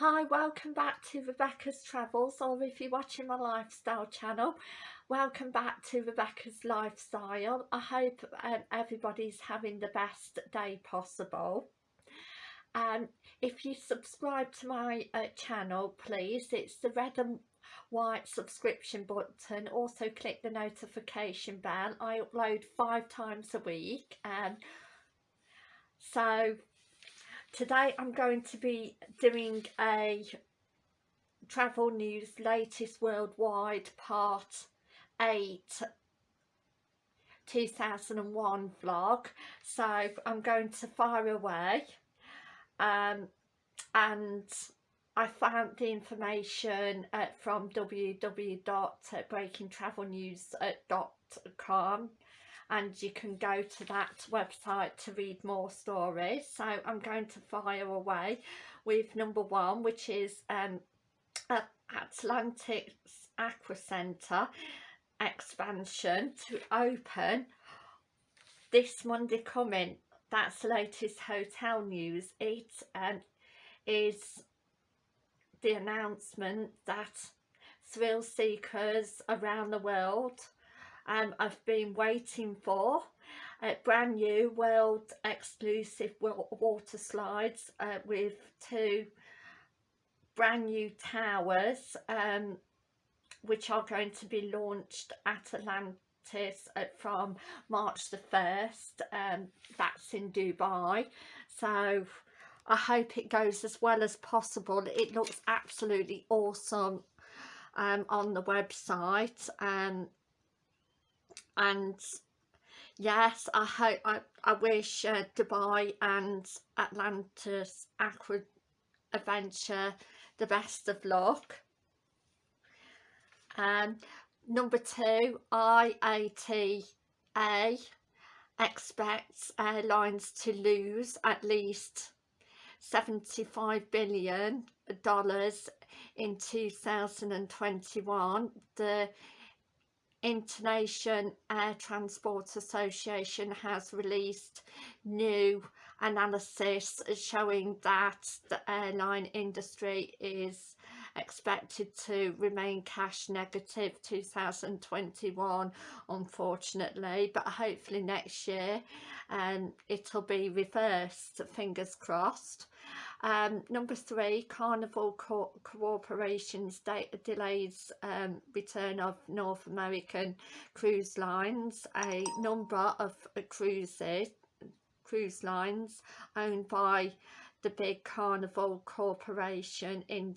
Hi, welcome back to Rebecca's Travels or if you're watching my lifestyle channel, welcome back to Rebecca's Lifestyle. I hope um, everybody's having the best day possible. Um, if you subscribe to my uh, channel please, it's the red and white subscription button. Also click the notification bell. I upload five times a week. Um, so Today I'm going to be doing a travel news latest worldwide part 8 2001 vlog. So I'm going to fire away um, and I found the information uh, from www.breakingtravelnews.com and you can go to that website to read more stories. So I'm going to fire away with number one which is um, Atlantic Aqua Centre expansion to open this Monday coming. That's latest hotel news. It um, is the announcement that thrill seekers around the world um, I've been waiting for a brand new world exclusive water slides uh, with two brand new towers um, which are going to be launched at Atlantis uh, from March the 1st um, that's in Dubai. So I hope it goes as well as possible. It looks absolutely awesome um, on the website um, and yes I hope I, I wish uh, Dubai and Atlantis Aqua Adventure the best of luck. Um, number two IATA expects airlines to lose at least 75 billion dollars in 2021 the International Air Transport Association has released new analysis showing that the airline industry is expected to remain cash negative 2021 unfortunately but hopefully next year um, it'll be reversed fingers crossed um, number three, Carnival Co Corporation's delays um, return of North American cruise lines. A number of uh, cruises, cruise lines owned by the big Carnival Corporation in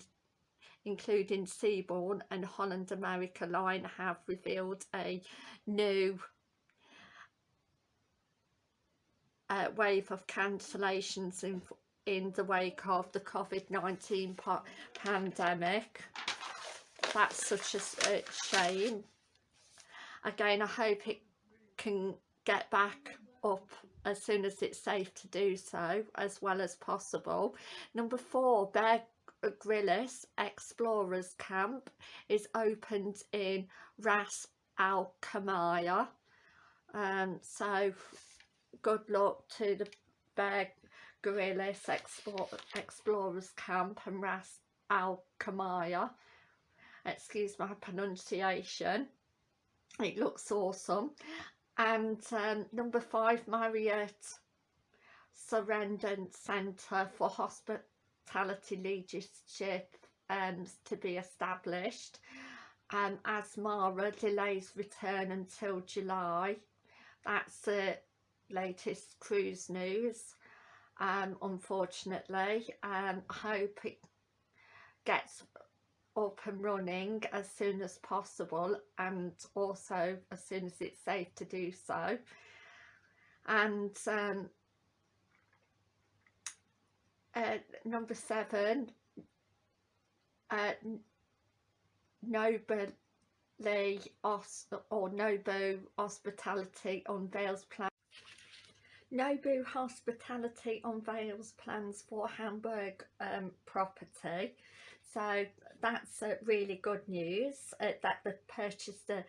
including Seabourn and Holland America Line have revealed a new uh, wave of cancellations in in the wake of the COVID-19 pandemic. That's such a, shame. Again, I hope it can get back up as soon as it's safe to do so, as well as possible. Number four, Bear Grylls Explorers Camp is opened in Ras Al Khaimah. Um, so good luck to the Bear Grylls Explore, Explorers Camp and Ras Al Khaimah. Excuse my pronunciation. It looks awesome. And um, number five, Marriott Sorenson Centre for Hospitality Leadership um, to be established. Um, Azamara delays return until July. That's the latest cruise news um, unfortunately um, I hope it gets up and running as soon as possible and also as soon as it's safe to do so. And um, uh, number seven uh, Nobly or Nobu Hospitality unveils plan Nobu Hospitality unveils plans for Hamburg um, property. So that's uh, really good news uh, that they've purchased a,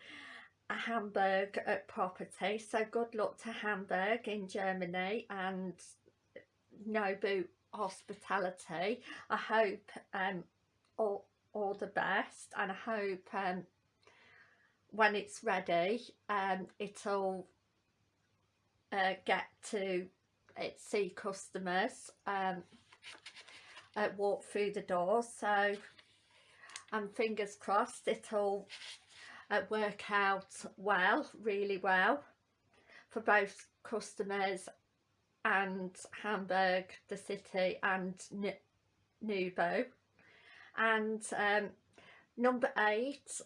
a Hamburg uh, property. So good luck to Hamburg in Germany and Nobu hospitality I hope um, all, all the best and I hope um, when it's ready um, it'll uh, get to uh, see customers um, uh, walk through the door. So and fingers crossed it'll uh, work out well really well for both customers and Hamburg the city and Nubo and um, number eight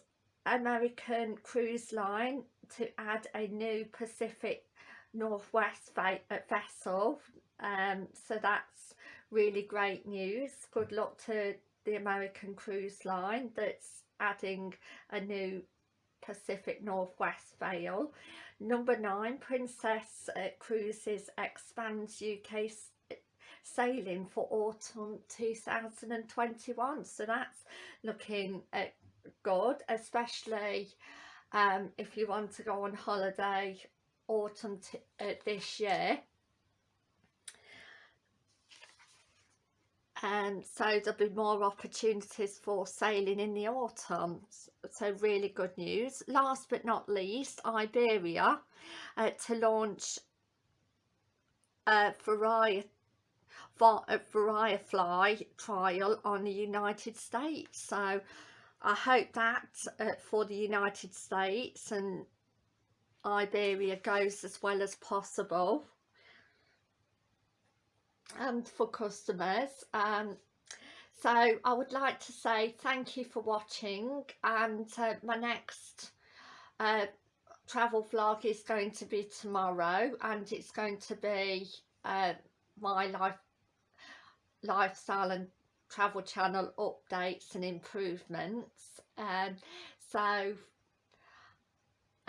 American Cruise Line to add a new Pacific Northwest uh, vessel um, so that's really great news. Good luck to the American Cruise Line that's adding a new Pacific Northwest Vale. Number nine, Princess uh, Cruises expands UK sailing for autumn 2021 so that's looking uh, good especially um, if you want to go on holiday autumn uh, this year. And so there'll be more opportunities for sailing in the autumn. So really good news. Last but not least Iberia uh, to launch a variety a VeriFLY trial on the United States. So I hope that uh, for the United States and Iberia goes as well as possible and for customers um, so I would like to say thank you for watching and uh, my next uh, travel vlog is going to be tomorrow and it's going to be uh, my life lifestyle and travel channel updates and improvements um, so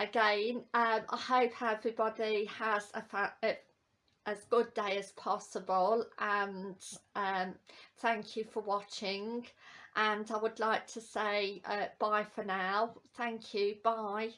again um, I hope everybody has a, as good day as possible and um, thank you for watching and I would like to say uh, bye for now. Thank you. Bye